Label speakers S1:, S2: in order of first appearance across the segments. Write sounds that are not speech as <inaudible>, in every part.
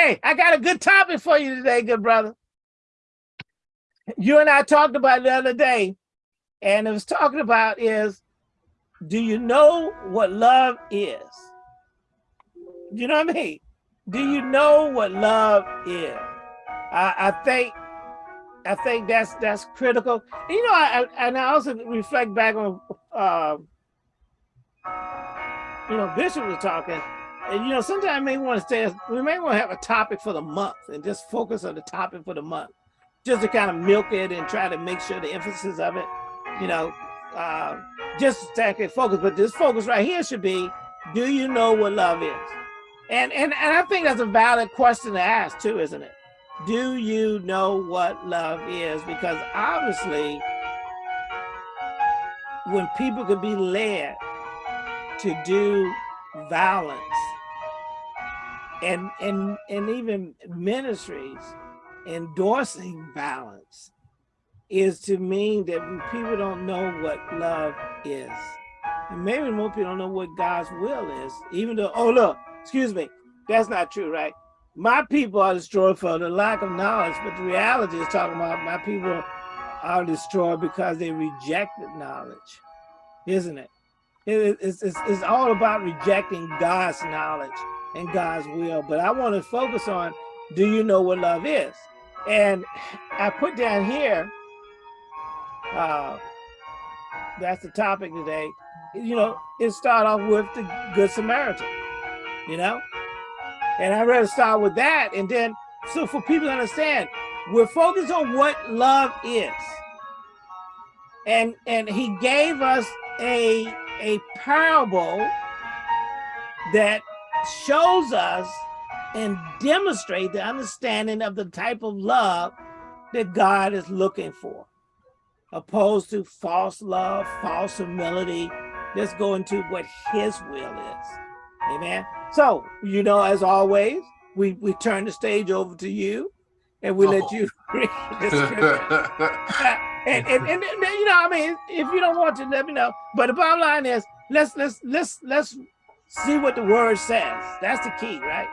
S1: Hey, I got a good topic for you today, good brother. You and I talked about the other day, and it was talking about is, do you know what love is? You know what I mean? Do you know what love is? I, I think I think that's that's critical. And, you know, I, I, and I also reflect back on, uh, you know, Bishop was talking, and you know, sometimes we may want to stay. We may want to have a topic for the month and just focus on the topic for the month, just to kind of milk it and try to make sure the emphasis of it, you know, uh, just it focus. But this focus right here should be: Do you know what love is? And and and I think that's a valid question to ask too, isn't it? do you know what love is? Because obviously, when people can be led to do violence and and and even ministries endorsing violence is to mean that people don't know what love is. And maybe more people don't know what God's will is, even though, oh, look, excuse me, that's not true, right? my people are destroyed for the lack of knowledge, but the reality is talking about my people are destroyed because they rejected knowledge, isn't it? it it's, it's, it's all about rejecting God's knowledge and God's will. But I want to focus on, do you know what love is? And I put down here, uh, that's the topic today. You know, it start off with the Good Samaritan, you know? And I'd rather start with that. And then, so for people to understand, we're focused on what love is. And and he gave us a, a parable that shows us and demonstrate the understanding of the type of love that God is looking for, opposed to false love, false humility. Let's go into what his will is. Amen. So, you know, as always, we, we turn the stage over to you and we oh. let you <laughs> read the <laughs> scripture. <laughs> and, and, and, and, you know, I mean, if you don't want to, let me know. But the bottom line is, let's let's let's let's see what the word says. That's the key, right?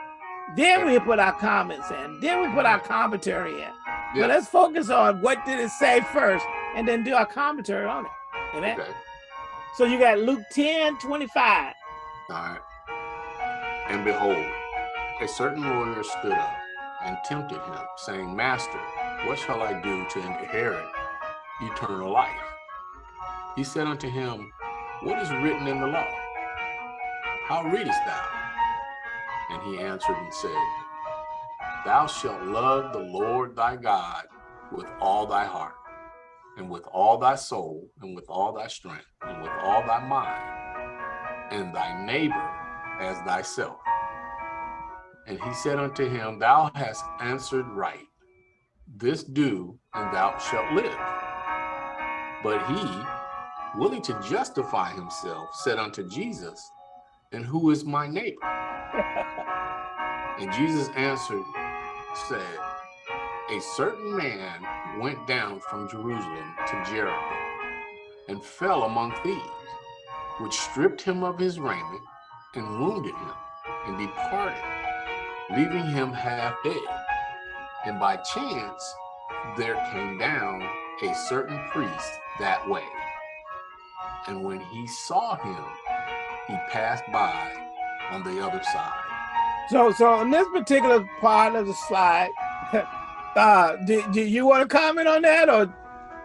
S1: Then we put our comments in. Then we put our commentary in. Yes. But let's focus on what did it say first, and then do our commentary on it. Amen. Okay. So you got Luke 10, 25.
S2: All right. And behold, a certain lawyer stood up and tempted him, saying, Master, what shall I do to inherit eternal life? He said unto him, What is written in the law? How readest thou? And he answered and said, Thou shalt love the Lord thy God with all thy heart, and with all thy soul, and with all thy strength, and with all thy mind, and thy neighbor as thyself. And he said unto him, Thou hast answered right. This do, and thou shalt live. But he, willing to justify himself, said unto Jesus, And who is my neighbor? and Jesus answered, said, A certain man went down from Jerusalem to Jericho, and fell among thieves, which stripped him of his raiment, and wounded him, and departed, leaving him half dead. And by chance, there came down a certain priest that way. And when he saw him, he passed by on the other side.
S1: So, so on this particular part of the slide, <laughs> uh, do, do you want to comment on that, or,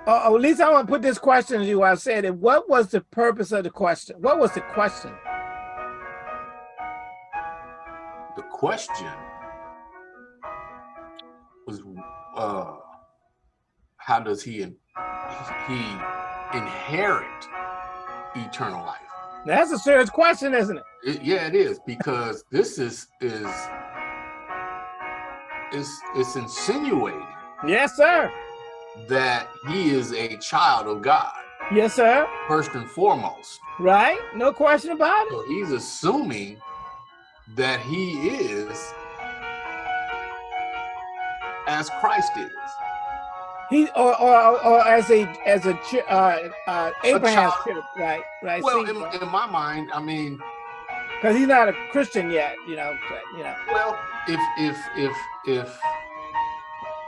S1: or, or at least I want to put this question to you? I said, what was the purpose of the question? What was the question?
S2: The question was uh, how does he he inherit eternal life?
S1: That's a serious question, isn't it?
S2: it yeah, it is because this is is is it's insinuating.
S1: Yes, sir.
S2: That he is a child of God.
S1: Yes, sir.
S2: First and foremost.
S1: Right. No question about it.
S2: So he's assuming that he is as Christ is.
S1: He or or, or as a as a uh, uh, Abraham's children, right? Right.
S2: Well, in, in, my mind, I mean,
S1: because he's not a Christian yet. You know, you know.
S2: Well, if if if if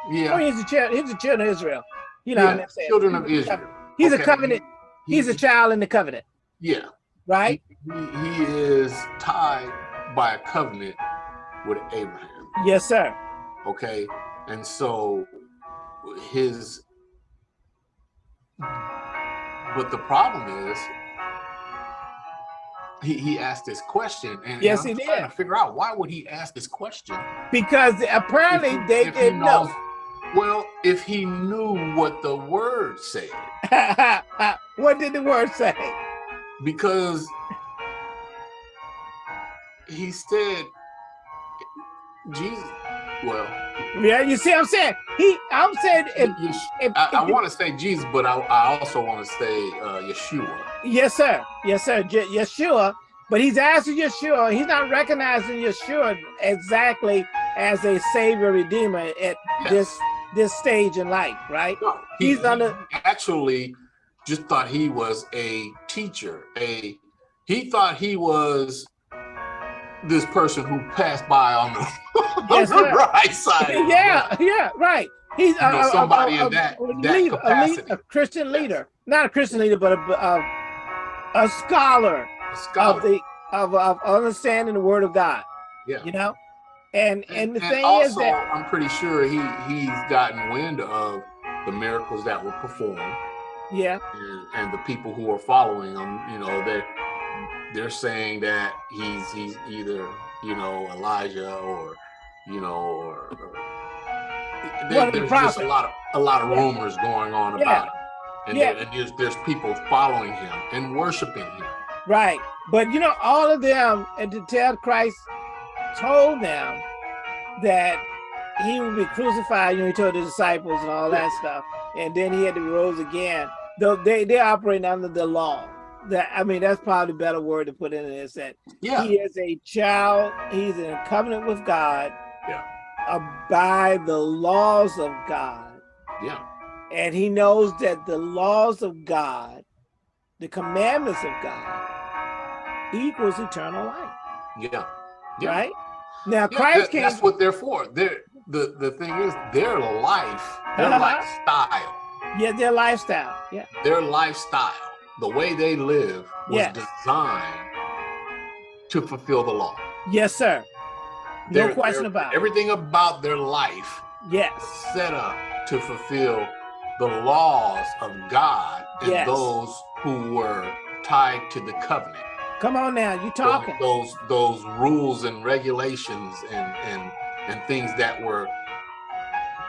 S2: yeah,
S1: oh, he's a child. He's a child of Israel. You know,
S2: yeah,
S1: what I'm saying?
S2: children of Israel.
S1: He's
S2: Okay.
S1: a covenant.
S2: He-
S1: He's a child in the covenant,
S2: yeah.
S1: right?
S2: He, he is tied by a covenant with Abraham.
S1: Yes, sir.
S2: Okay, and so his. But the problem is, he he asked this question, and
S1: Yes,
S2: and I'm
S1: he
S2: trying
S1: did.
S2: to figure out why would he ask this question.
S1: Because apparently
S2: if
S1: they
S2: if
S1: didn't know.
S2: Well, if he knew what the word said, <laughs>
S1: what did the word say?
S2: because he said, Jesus. Well,
S1: Yeah, you see, I'm saying he. I'm saying, if,
S2: you
S1: if,
S2: I, I want to say Jesus, but I, I also want to say uh, Yeshua.
S1: yes, sir. Yes, sir. Je- Yeshua, but he's asking Yeshua. He's not recognizing Yeshua exactly as a savior redeemer at
S2: Yes.
S1: this this stage in life, right?
S2: No,
S1: He's under-
S2: he actually just thought he was a teacher. A he thought he was this person who passed by on the, <laughs> on the right side.
S1: yeah, yeah, right. He's
S2: know, somebody in that-
S1: a,
S2: that
S1: leader, a, lead-
S2: capacity.
S1: a Christian
S2: Yes.
S1: leader, not a Christian leader, but a a, a scholar
S2: A
S1: of the of, of understanding the Word of God.
S2: yeah.
S1: You know, and and the thing
S2: also,
S1: is that
S2: I'm pretty sure he he's gotten wind of the miracles that were performed
S1: yeah,
S2: and, and the people who are following him. You know, they're they're saying that he's he's either you know Elijah or you know or, or there-
S1: One of the
S2: there's just a lot of a lot of rumors going on
S1: Yeah.
S2: about him. And,
S1: Yeah.
S2: there, and there's, there's people following him and worshiping him.
S1: right. But you know, all of them, and to tell Christ told them that he would be crucified. You know, he told the disciples and all that stuff, and then he had to rose again. Though they they operate under the law. That I mean, that's probably a better word to put in it. Is that
S2: Yeah.
S1: he is a child. He's in a covenant with God.
S2: Yeah.
S1: uh, by the laws of God.
S2: Yeah.
S1: and he knows that the laws of God, the commandments of God, equals eternal life.
S2: Yeah. Yeah.
S1: Right now,
S2: Yeah,
S1: Christ
S2: that-
S1: came.
S2: that's what they're for. They're the the thing is their life, their
S1: Uh-huh.
S2: lifestyle,
S1: yeah, their lifestyle. Yeah,
S2: their lifestyle, the way they live was
S1: Yes.
S2: designed to fulfill the law.
S1: yes, sir. No question about it.
S2: everything about their life
S1: Yes,
S2: set up to fulfill the laws of God and
S1: Yes.
S2: those who were tied to the covenant.
S1: come on now, you
S2: Those-
S1: talking?
S2: those those rules and regulations and and and things that were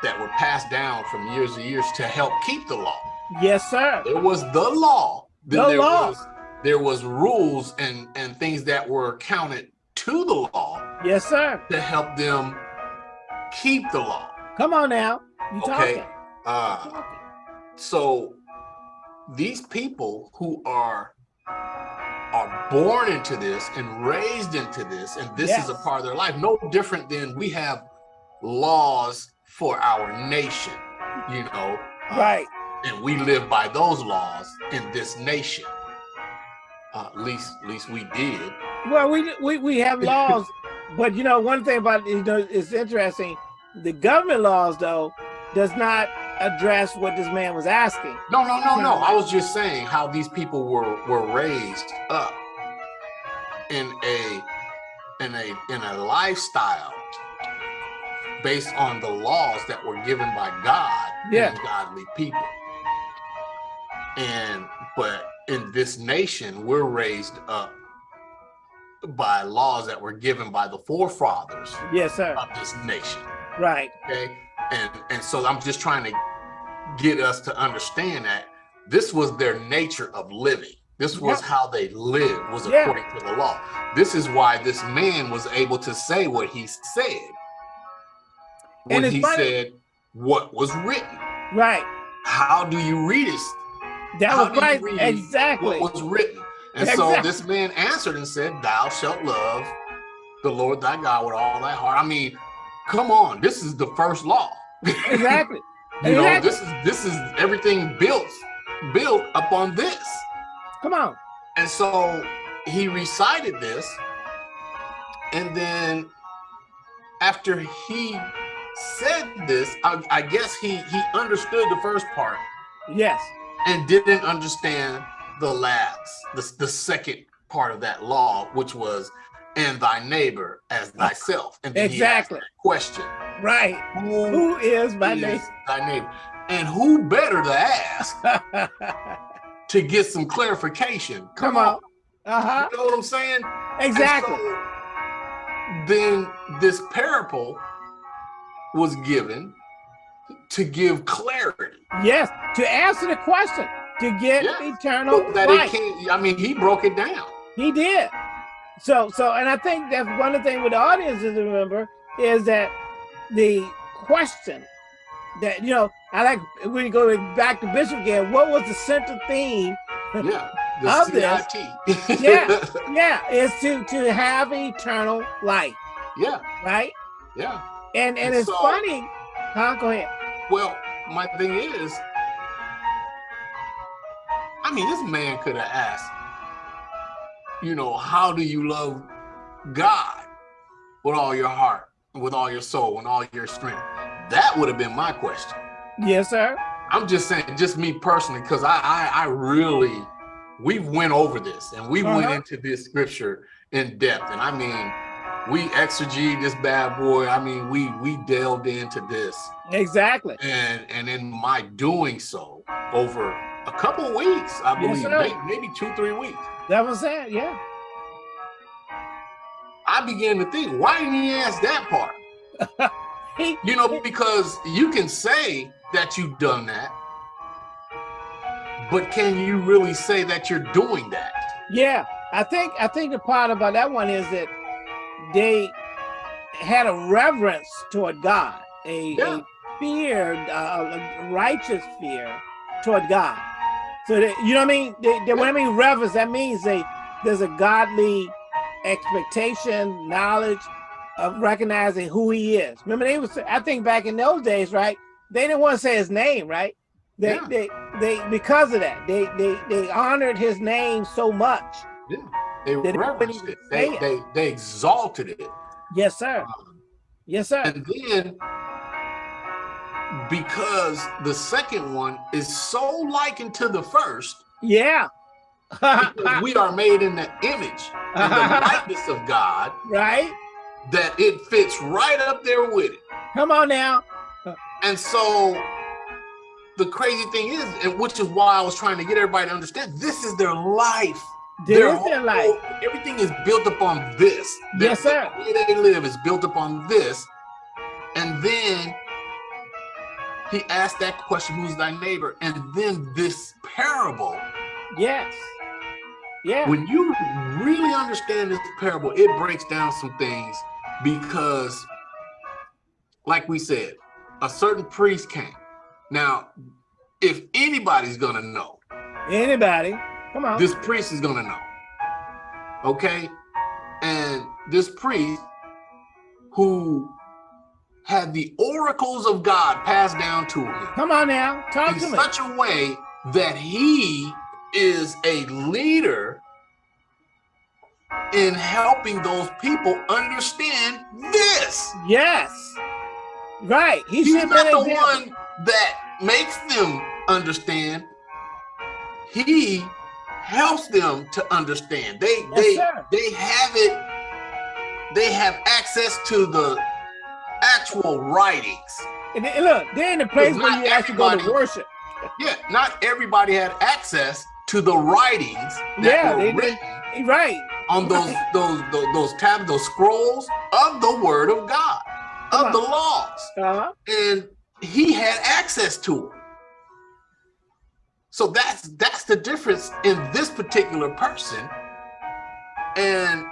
S2: that were passed down from years to years to help keep the law.
S1: Yes, sir.
S2: There was the law. Then
S1: The
S2: there
S1: law.
S2: was there was rules and and things that were counted to the law
S1: Yes, sir.
S2: to help them keep the law.
S1: Come on now, you
S2: Okay.
S1: talking?
S2: Uh,
S1: Talking.
S2: so these people who are are born into this and raised into this and this is a part of their life no different than we have laws for our nation you know uh,
S1: Right.
S2: And we live by those laws in this nation uh, at least at least we did
S1: Well, we we we have <laughs> laws, but you know one thing about you know it's interesting. The government laws though does not address what this man was asking.
S2: no no no no i was just saying how these people were were raised up in a in a in a lifestyle based on the laws that were given by God
S1: Yeah.
S2: and godly people. And but in this nation, we're raised up by laws that were given by the forefathers
S1: Yes, sir.
S2: of this nation.
S1: Right.
S2: Okay. And and so I'm just trying to get us to understand that this was their nature of living. This was
S1: Yeah.
S2: how they lived, was
S1: Yeah.
S2: according to the law. This is why this man was able to say what he said when he
S1: funny-
S2: said what was written.
S1: Right.
S2: How do you read it?
S1: That was right. Exactly.
S2: What was written? And so this man answered and said, Thou shalt love the Lord thy God with all thy heart. I mean, come on, this is the first law.
S1: Exactly. <laughs>
S2: You know, this is this is everything built built upon this.
S1: Come on.
S2: And so he recited this And then after he said this, I, I guess he he understood the first part.
S1: Yes.
S2: And didn't understand the last, the, the second part of that law, which was and thy neighbor as thyself. And
S1: exactly.
S2: question.
S1: Right. Who, who is my is neighbor?
S2: Thy neighbor. And who better to ask <laughs> to get some clarification?
S1: Come, Come on. on.
S2: Uh-huh. You know what I'm saying?
S1: Exactly.
S2: So, then this parable was given to give clarity.
S1: Yes, to answer the question, to get yes. eternal
S2: that life. It can't, I mean, he broke it down.
S1: He did. So, so, and I think that's one of the things with the audience is to remember is that the question that, you know, I like when you go back to Bishop again, what was the central theme
S2: yeah, <laughs> the of
S1: this? yeah, <laughs> yeah, is to, to have eternal life.
S2: Yeah.
S1: Right?
S2: Yeah.
S1: And, and, and it's so, funny, huh? Go ahead.
S2: Well, my thing is, I mean, this man could have asked, you know, how do you love God with all your heart, with all your soul, and all your strength? That would have been my question.
S1: Yes, sir.
S2: I'm just saying, just me personally, because I, I, I really, we went over this and we uh -huh. went uh-huh. into this scripture in depth, and I mean, we exegete this bad boy. I mean, we we delved into this
S1: exactly,
S2: and and in my doing so over a couple weeks, I believe, yes, maybe, maybe two three weeks.
S1: That was it, yeah.
S2: I began to think, why didn't he ask that part? <laughs> you know, because you can say that you've done that, but can you really say that you're doing that?
S1: Yeah, I think I think the part about that one is that they had a reverence toward God, a, yeah. a fear, uh, a righteous fear toward God. So that, you know what I mean? They, they, when I mean reverence, that means they there's a godly expectation, knowledge of recognizing who he is. Remember, they was I think back in those days, right? They didn't want to say his name, right? They yeah. they they because of that, they they they honored his name so much.
S2: Yeah, they reverenced it. They, it. they they exalted it.
S1: Yes, sir. Um, yes, sir.
S2: And then because the second one is so likened to the first.
S1: Yeah.
S2: we are made in the image and the <laughs> likeness of God.
S1: Right.
S2: That it fits right up there with it.
S1: Come on now.
S2: And so the crazy thing is, and which is why I was trying to get everybody to understand, this is their life.
S1: Their is their life.
S2: Everything is built upon this.
S1: Yes, sir.
S2: The way they live is built upon this. And then he asked that question, who's thy neighbor? And then this parable.
S1: Yes. Yeah.
S2: When you really understand this parable, it breaks down some things because, like we said, a certain priest came. Now, if anybody's gonna know,
S1: anybody, come on,
S2: this priest is gonna know. Okay, and this priest who had the oracles of God passed down to him.
S1: Come on now, talk
S2: in
S1: to
S2: me. In such a way that he is a leader in helping those people understand this.
S1: Yes. Right.
S2: He He's not the one that makes them understand. He helps them to understand. They yes, they sir. they have it. They have access to the actual writings.
S1: And look, they're in the place where you actually go to worship.
S2: Yeah, not everybody had access to the writings that yeah, were written
S1: they, right
S2: on those <laughs> those those, those tabs, those scrolls of the Word of God, of the laws, uh -huh. and he had access to them. So that's that's the difference in this particular person, and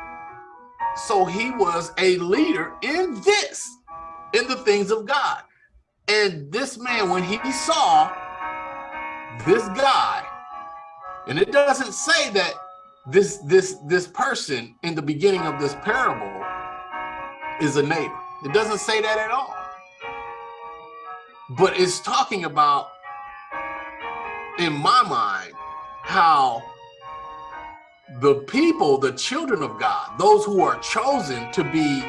S2: so he was a leader in this in the things of God. And this man, when he saw this guy, and it doesn't say that this this this person in the beginning of this parable is a neighbor. It doesn't say that at all. But it's talking about, in my mind, how the people, the children of God, those who are chosen to be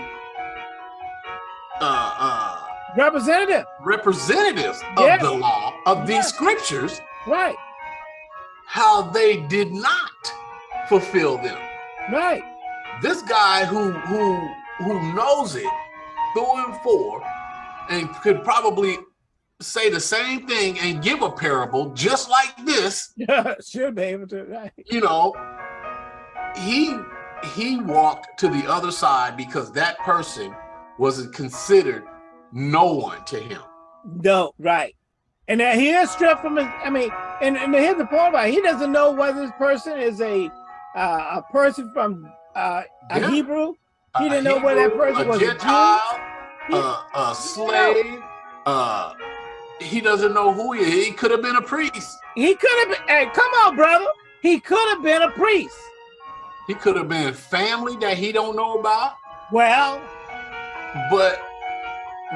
S2: uh, uh,
S1: representative
S2: representatives of the law of these scriptures,
S1: right?
S2: How they did not fulfill them,
S1: right?
S2: This guy who who who knows it through and for, and could probably say the same thing and give a parable just like this. <laughs>
S1: Yeah, should be able to, right?
S2: You know, he he walked to the other side because that person wasn't considered no one to him.
S1: No, right. And that he is stripped from his, I mean, and, and here's the point about it. He doesn't know whether this person is a uh, a person from uh, a yeah. Hebrew. He didn't know whether that person
S2: a
S1: was
S2: Gentile, a, a, a slave. Uh, he doesn't know who he is. He could have been a priest.
S1: He could have been, hey, come on, brother. He could have been a priest.
S2: He could have been family that he don't know about.
S1: Well,
S2: but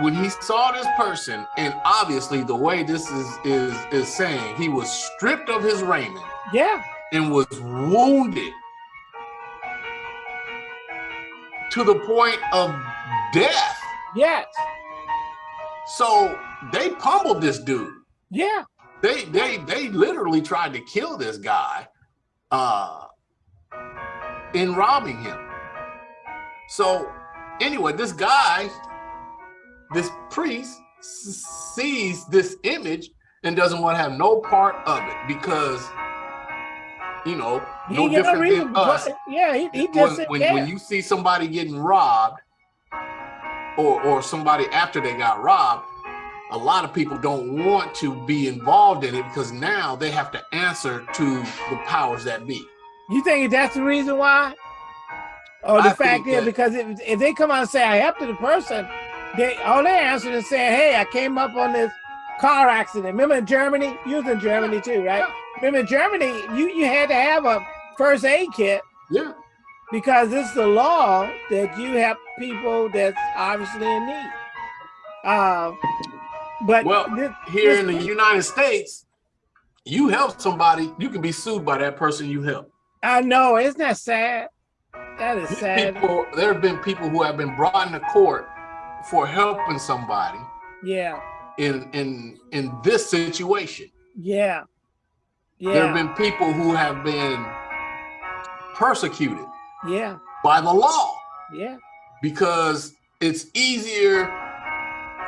S2: when he saw this person, and obviously the way this is is is saying, he was stripped of his raiment.
S1: Yeah.
S2: And was wounded to the point of death.
S1: Yes.
S2: So they pummeled this dude.
S1: Yeah.
S2: They they they literally tried to kill this guy uh in robbing him. So anyway, this guy, this priest sees this image and doesn't want to have no part of it because you know, he no different than us.
S1: Yeah, he, he just
S2: when, when, when you see somebody getting robbed or or somebody after they got robbed, a lot of people don't want to be involved in it because now they have to answer to the powers that be.
S1: You think that's the reason why? Or the I fact is, because if, if they come out and say I helped the person, they all they answer is saying, "Hey, I came up on this car accident." Remember in Germany? You was in Germany too, right? Yeah. Remember in Germany, you you had to have a first aid kit.
S2: Yeah.
S1: Because it's the law that you help people that's obviously in need. Uh, but
S2: well, this, here this, in the United States, you help somebody, you can be sued by that person you help.
S1: I know, isn't that sad? That is sad.
S2: People, there have been people who have been brought into court for helping somebody.
S1: Yeah.
S2: In in in this situation.
S1: Yeah.
S2: Yeah. There have been people who have been persecuted.
S1: Yeah.
S2: By the law.
S1: Yeah.
S2: Because it's easier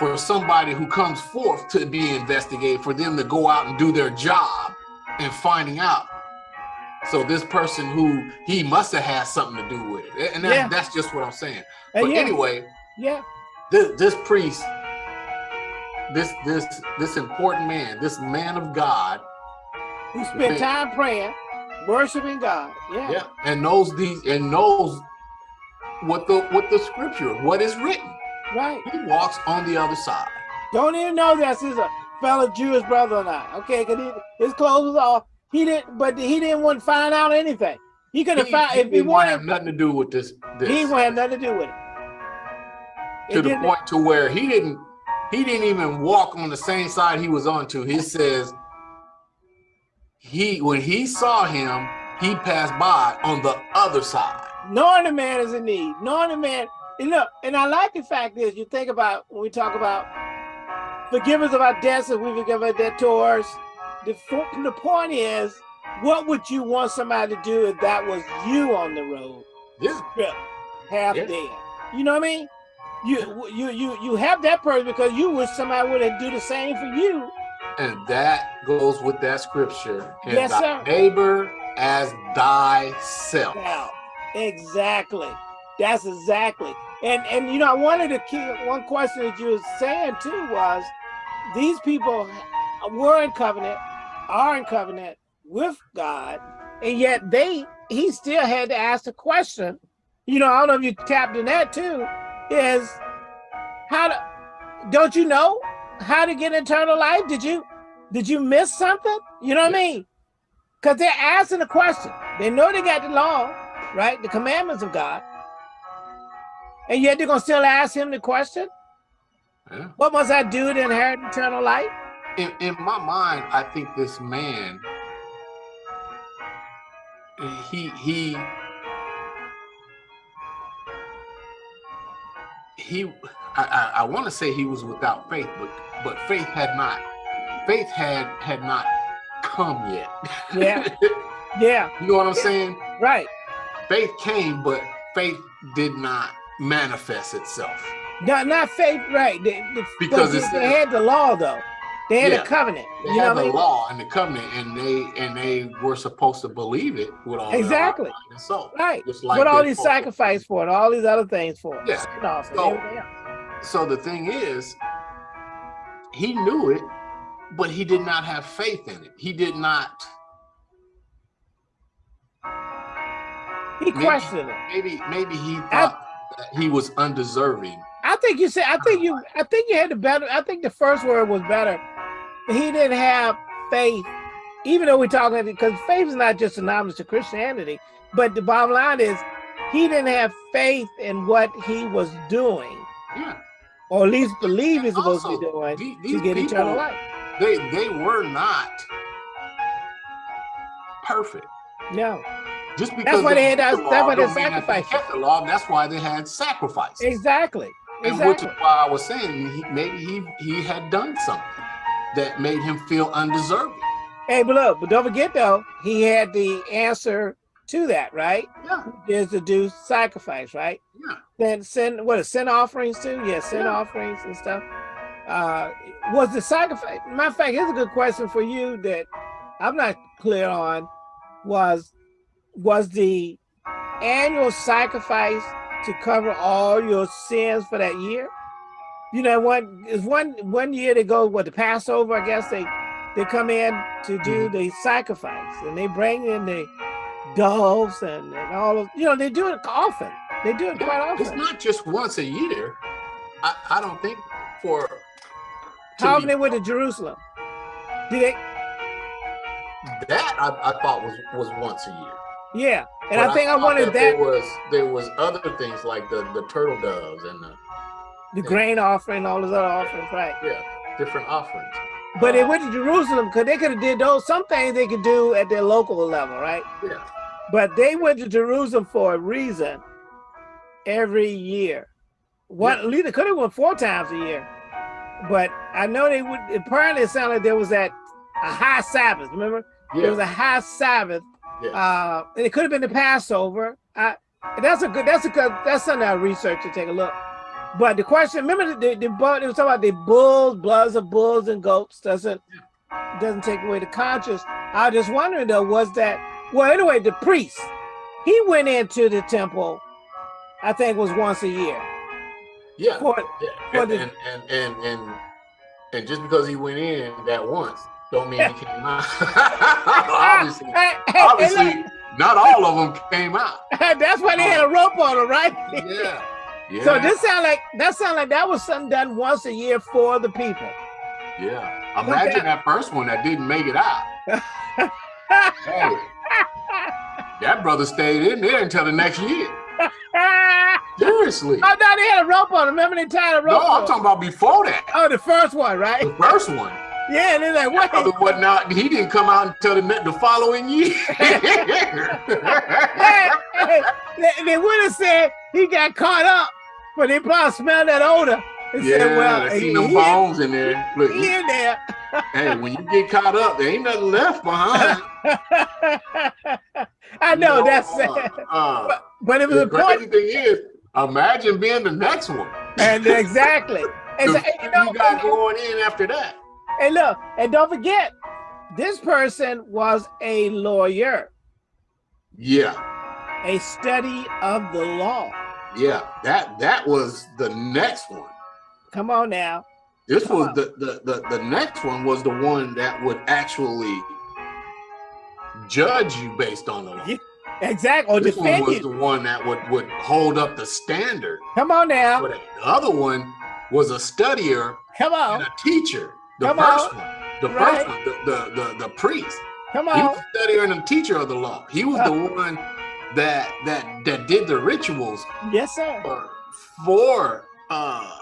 S2: for somebody who comes forth to be investigated for them to go out and do their job and finding out so this person who he must have had something to do with it, and that, yeah. that's just what I'm saying. Uh, but yeah. anyway,
S1: yeah,
S2: this, this priest, this this this important man, this man of God,
S1: who spent time praying, worshiping God, yeah,
S2: yeah, and knows these and knows what the what the scripture, what is written.
S1: Right.
S2: He walks on the other side.
S1: Don't even know that's his a fellow Jewish brother or not. Okay, because his clothes was off he didn't, but he didn't want to find out anything. He could have found if he wanted
S2: have nothing to do with this. this.
S1: He would have nothing to do with it.
S2: To it the point to where he didn't, he didn't even walk on the same side he was on to. He says he when he saw him, he passed by on the other side.
S1: Knowing the man is in need, knowing the man, and look, and I like the fact is you think about when we talk about forgive us of our debts as we forgive our debtors the, the point is, what would you want somebody to do if that was you on the road?
S2: This Yeah.
S1: half yeah. dead. You know what I mean? You you you you have that person because you wish somebody would do the same for you.
S2: And that goes with that scripture. And
S1: yes, sir.
S2: Neighbor as thyself.
S1: Yeah, exactly. That's exactly. And and you know, I wanted to keep one question that you were saying too was these people were in covenant are in covenant with God, and yet they he still had to ask the question. You know, I don't know if you tapped in that too. Is how to don't you know how to get eternal life? Did you did you miss something? You know what I mean? Because they're asking the question. They know they got the law, right? The commandments of God. And yet they're gonna still ask him the question. Yeah. What must I do to inherit eternal life?
S2: in, in my mind, I think this man, he he he I, I, I want to say he was without faith, but but faith had not faith had had not come yet.
S1: Yeah. <laughs> Yeah.
S2: you know what I'm saying?
S1: Right.
S2: Faith came, but faith did not manifest itself.
S1: Not not faith, right? They, they,
S2: Because
S1: they, they had the law though. They had
S2: Yeah.
S1: a covenant.
S2: They
S1: you know
S2: had
S1: what I
S2: the
S1: mean?
S2: law and the covenant, and they and they were supposed to believe it with all
S1: Exactly.
S2: soul.
S1: Right.
S2: Just like
S1: Put all these
S2: supposed to.
S1: sacrifice for it, all these other things for it. Offering,
S2: So- So the thing is, he knew it, but he did not have faith in it. He did not.
S1: He
S2: maybe-
S1: questioned it.
S2: Maybe maybe he thought that he was undeserving.
S1: I think you said. I think you. I think you had the better. I think the first word was better. He didn't have faith, even though we're talking because faith is not just synonymous to Christianity. But the bottom line is, he didn't have faith in what he was doing,
S2: Yeah,
S1: or at least believe he's supposed to be doing
S2: the-
S1: to
S2: these
S1: get eternal
S2: people-
S1: life.
S2: they they were not perfect.
S1: No,
S2: Just because
S1: why they had that-
S2: the
S1: that's why they
S2: don't mean that
S1: sacrificed.
S2: kept the law. That's why they had sacrifice.
S1: exactly,
S2: And which
S1: exactly.
S2: is why I was saying he, maybe he he had done something that made him feel undeserving.
S1: Hey, but look, but don't forget though, he had the answer to that, right?
S2: Yeah,
S1: Is to do sacrifice, right?
S2: yeah.
S1: then send what sin offerings too? Yeah, sin
S2: Yeah.
S1: offerings and stuff. Uh was the sacrifice matter of fact, here's a good question for you that I'm not clear on. Was was the annual sacrifice to cover all your sins for that year? You know, one is one one year they go what the Passover, I guess they they come in to do
S2: Mm-hmm.
S1: the sacrifice and they bring in the doves and, and all of you know, they do it often. They do it quite often.
S2: It's not just once a year. I, I don't think for
S1: How many went to Jerusalem? Did they?
S2: that I, I thought was was once a year.
S1: Yeah, and
S2: But
S1: I think I,
S2: thought
S1: wanted that,
S2: there was there was other things like the the turtle doves and the
S1: the grain offering, all those other offerings, right?
S2: yeah different offerings.
S1: But they
S2: Uh,
S1: went to Jerusalem because they could have did those. Some things they could do at their local level, right?
S2: Yeah,
S1: But they went to Jerusalem for a reason every year. One,
S2: Yeah.
S1: at could have went four times a year. But I know they would. Apparently, it sounded like there was that a high Sabbath. Remember, there was a high Sabbath.
S2: Yeah.
S1: Uh, and it could have been the Passover. I, that's a good. That's a good. That's something I research to take a look. But the question, remember the the, the bull- it was talking about the bulls, bloods of bulls and goats doesn't doesn't take away the conscience. I was just wondering though, was that well? Anyway, the priest he went into the temple. I think was once a year.
S2: yeah.
S1: For,
S2: yeah.
S1: for
S2: And,
S1: the-
S2: and, and and and and just because he went in that once, don't mean he came out. <laughs> obviously, <laughs> obviously, not all of them came out. <laughs>
S1: that's why they had a rope on them, right?
S2: Yeah, yeah.
S1: So this sound like that sound like that was something done once a year for the people.
S2: Yeah. Imagine that first one that didn't make it out. Hey, that brother stayed in there until the next year. Seriously.
S1: oh no, they had a rope on. 'em. Remember they tied a
S2: No,
S1: rope? on
S2: I'm talking about before that.
S1: Oh, the first one, right?
S2: The first one.
S1: Yeah, and they're like,
S2: what? brother wasn't out. He didn't come out until the, the following year. <laughs>
S1: hey, hey, they, they would have said he got caught up, but they probably smelled that odor and
S2: yeah,
S1: said, well,
S2: I them
S1: he,
S2: bones in there. Look,
S1: he in there. <laughs>
S2: hey, when you get caught up, there ain't nothing left behind. <laughs>
S1: I know,
S2: You
S1: that's
S2: uh,
S1: sad.
S2: uh,
S1: But, but it was
S2: the
S1: important.
S2: crazy thing is, imagine being the next one.
S1: And exactly. And, so- you know,
S2: you got going in after that.
S1: And look, and don't forget, this person was a lawyer,
S2: Yeah.
S1: a study of the law.
S2: Yeah, that that was the next one.
S1: Come on now.
S2: This
S1: Come
S2: was
S1: on.
S2: the, the the the next one was the one that would actually judge you based on the law.
S1: Yeah, Exactly. Or
S2: This one was
S1: you.
S2: the one that would would hold up the standard.
S1: Come on now.
S2: The other one was a studier
S1: Come on.
S2: and a teacher. The
S1: Come
S2: first
S1: on.
S2: one, the
S1: Right.
S2: first one, the, the the the priest.
S1: Come
S2: He
S1: on.
S2: was a studier and a teacher of the law. He was the one that that that did the rituals
S1: Yes, sir.
S2: for, for uh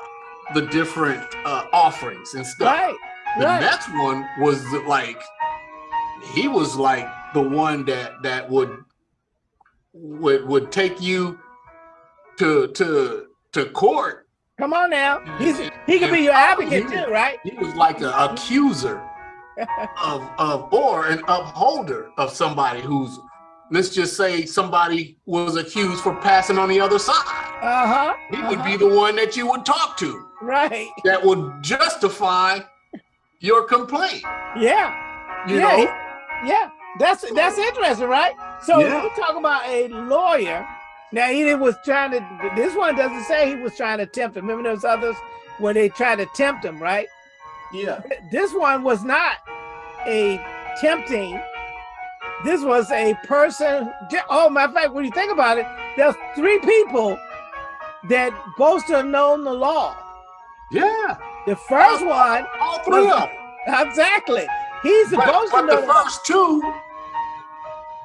S2: the different uh offerings and stuff.
S1: Right.
S2: The
S1: Right.
S2: next one was like he was like the one that that would would would take you to to to court.
S1: Come on now. He's he could be your advocate too, right?
S2: He was like an accuser <laughs> of of or an upholder of somebody who's let's just say somebody was accused for passing on the other side.
S1: Uh-huh.
S2: He would
S1: uh-huh.
S2: be the one that you would talk to
S1: right.
S2: that would justify your complaint.
S1: Yeah.
S2: You
S1: yeah.
S2: know?
S1: yeah. That's that's interesting, right? So
S2: Yeah.
S1: we're talking about a lawyer. Now he was trying to this one doesn't say he was trying to tempt him. Remember those others where they tried to tempt him, right?
S2: Yeah.
S1: This one was not a tempting. This was a person. Oh, matter of fact, when you think about it, there's three people that both have known the law.
S2: Yeah.
S1: The first one,
S2: All three of them.
S1: exactly. He's
S2: But,
S1: supposed to know
S2: the
S1: the law.
S2: first two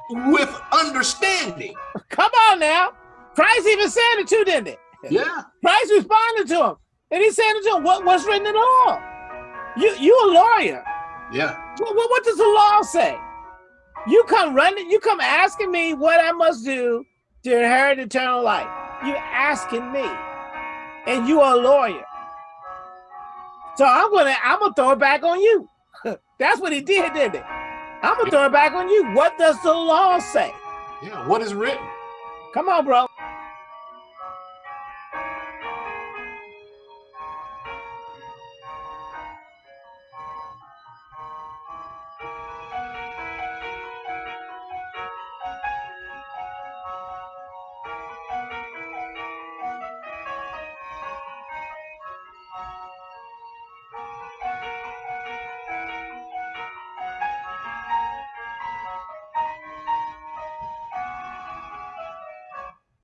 S2: with understanding.
S1: Come on now. Christ even said it too, didn't it?
S2: Yeah.
S1: Christ responded to him. And he said to him, what, what's written in the law? You you a lawyer.
S2: Yeah.
S1: What, what, what does the law say? You come running, you come asking me what I must do to inherit eternal life. You're asking me. And you are a lawyer. So I'm gonna I'm gonna throw it back on you. <laughs> That's what he did, didn't it? I'm gonna throw it back on you. What does the law say?
S2: Yeah. What is written?
S1: Come on, bro.